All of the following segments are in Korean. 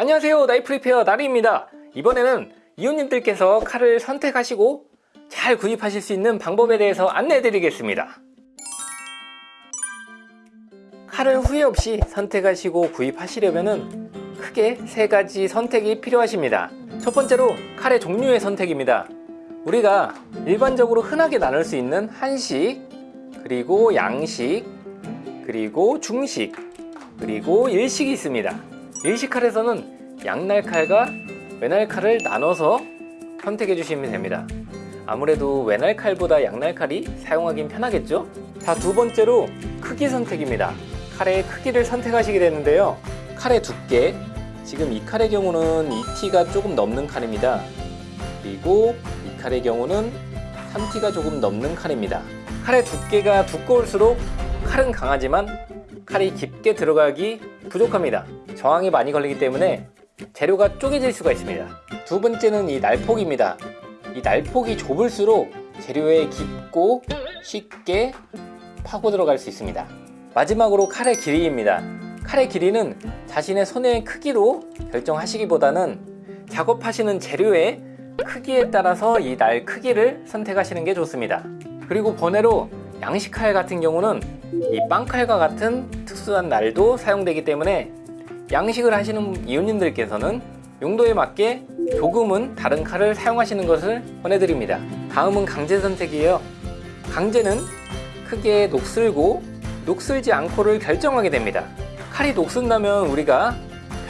안녕하세요 나이프 리페어 나리입니다. 이번에는 이웃님들께서 칼을 선택하시고 잘 구입하실 수 있는 방법에 대해서 안내해 드리겠습니다. 칼을 후회 없이 선택하시고 구입하시려면 크게 세 가지 선택이 필요하십니다. 첫 번째로 칼의 종류의 선택입니다. 우리가 일반적으로 흔하게 나눌 수 있는 한식 그리고 양식 그리고 중식 그리고 일식이 있습니다 일식칼에서는 양날 칼과 외날 칼을 나눠서 선택해 주시면 됩니다. 아무래도 외날 칼보다 양날 칼이 사용하긴 편하겠죠? 자 두 번째로 크기 선택입니다. 칼의 크기를 선택하시게 되는데요. 칼의 두께. 지금 이 칼의 경우는 2T가 조금 넘는 칼입니다. 그리고 이 칼의 경우는 3T가 조금 넘는 칼입니다. 칼의 두께가 두꺼울수록 칼은 강하지만 칼이 깊게 들어가기 부족합니다 저항이 많이 걸리기 때문에 재료가 쪼개질 수가 있습니다. 두 번째는 이 날폭입니다. 이 날폭이 좁을수록 재료에 깊고 쉽게 파고 들어갈 수 있습니다. 마지막으로 칼의 길이입니다. 칼의 길이는 자신의 손의 크기로 결정하시기보다는 작업하시는 재료의 크기에 따라서 이 날 크기를 선택하시는 게 좋습니다. 그리고 번외로 양식칼 같은 경우는 이 빵칼과 같은 특수한 날도 사용되기 때문에 양식을 하시는 이웃님들께서는 용도에 맞게 조금은 다른 칼을 사용하시는 것을 권해드립니다. 다음은 강제 선택이에요. 강제는 크게 녹슬고 녹슬지 않고를 결정하게 됩니다. 칼이 녹슬다면 우리가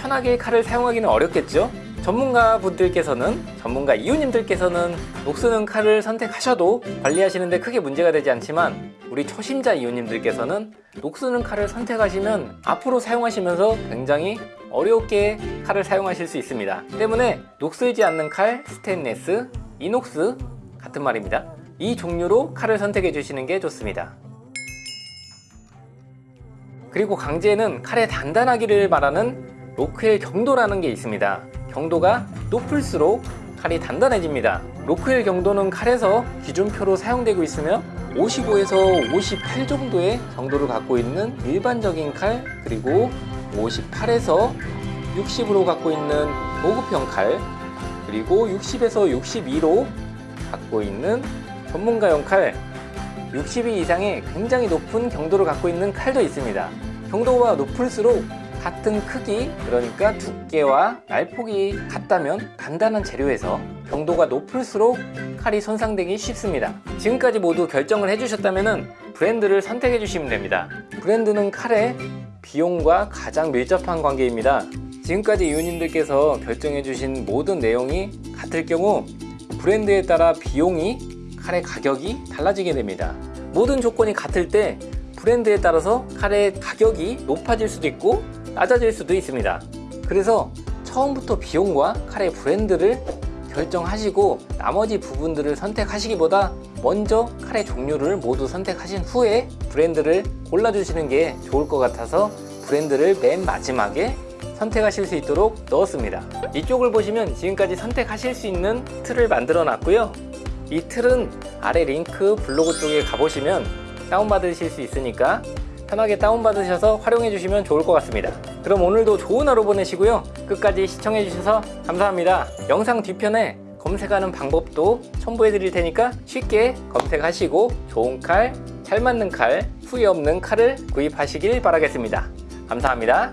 편하게 칼을 사용하기는 어렵겠죠 전문가 분들께서는 전문가 이웃님들께서는 녹 쓰는 칼을 선택하셔도 관리하시는데 크게 문제가 되지 않지만 우리 초심자 이웃님들께서는 녹 쓰는 칼을 선택하시면 앞으로 사용하시면서 굉장히 어렵게 칼을 사용하실 수 있습니다. 때문에 녹슬지 않는 칼, 스테인레스, 이녹스 같은 말입니다. 이 종류로 칼을 선택해 주시는 게 좋습니다. 그리고 강제는 칼의 단단하기를 말하는 로크엘 경도라는 게 있습니다 경도가 높을수록 칼이 단단해집니다. 로크엘 경도는 칼에서 기준표로 사용되고 있으며 55에서 58 정도의 정도를 갖고 있는 일반적인 칼 그리고 58에서 60으로 갖고 있는 고급형 칼 그리고 60에서 62로 갖고 있는 전문가용 칼. 62 이상의 굉장히 높은 경도를 갖고 있는 칼도 있습니다. 경도가 높을수록 같은 크기 그러니까 두께와 날폭이 같다면 간단한 재료에서 경도가 높을수록 칼이 손상되기 쉽습니다. 지금까지 모두 결정을 해주셨다면 브랜드를 선택해 주시면 됩니다. 브랜드는 칼의 비용과 가장 밀접한 관계입니다. 지금까지 이웃님들께서 결정해 주신 모든 내용이 같을 경우 브랜드에 따라 비용이 칼의 가격이 달라지게 됩니다. 모든 조건이 같을 때 브랜드에 따라서 칼의 가격이 높아질 수도 있고 낮아질 수도 있습니다. 그래서 처음부터 비용과 칼의 브랜드를 결정하시고 나머지 부분들을 선택하시기보다 먼저 칼의 종류를 모두 선택하신 후에 브랜드를 골라주시는 게 좋을 것 같아서 브랜드를 맨 마지막에 선택하실 수 있도록 넣었습니다. 이쪽을 보시면 지금까지 선택하실 수 있는 틀을 만들어 놨고요. 이 틀은 아래 링크 블로그 쪽에 가보시면 다운받으실 수 있으니까 편하게 다운받으셔서 활용해 주시면 좋을 것 같습니다. 그럼 오늘도 좋은 하루 보내시고요. 끝까지 시청해 주셔서 감사합니다. 영상 뒤편에 검색하는 방법도 첨부해 드릴 테니까 쉽게 검색하시고 좋은 칼, 잘 맞는 칼, 후회 없는 칼을 구입하시길 바라겠습니다. 감사합니다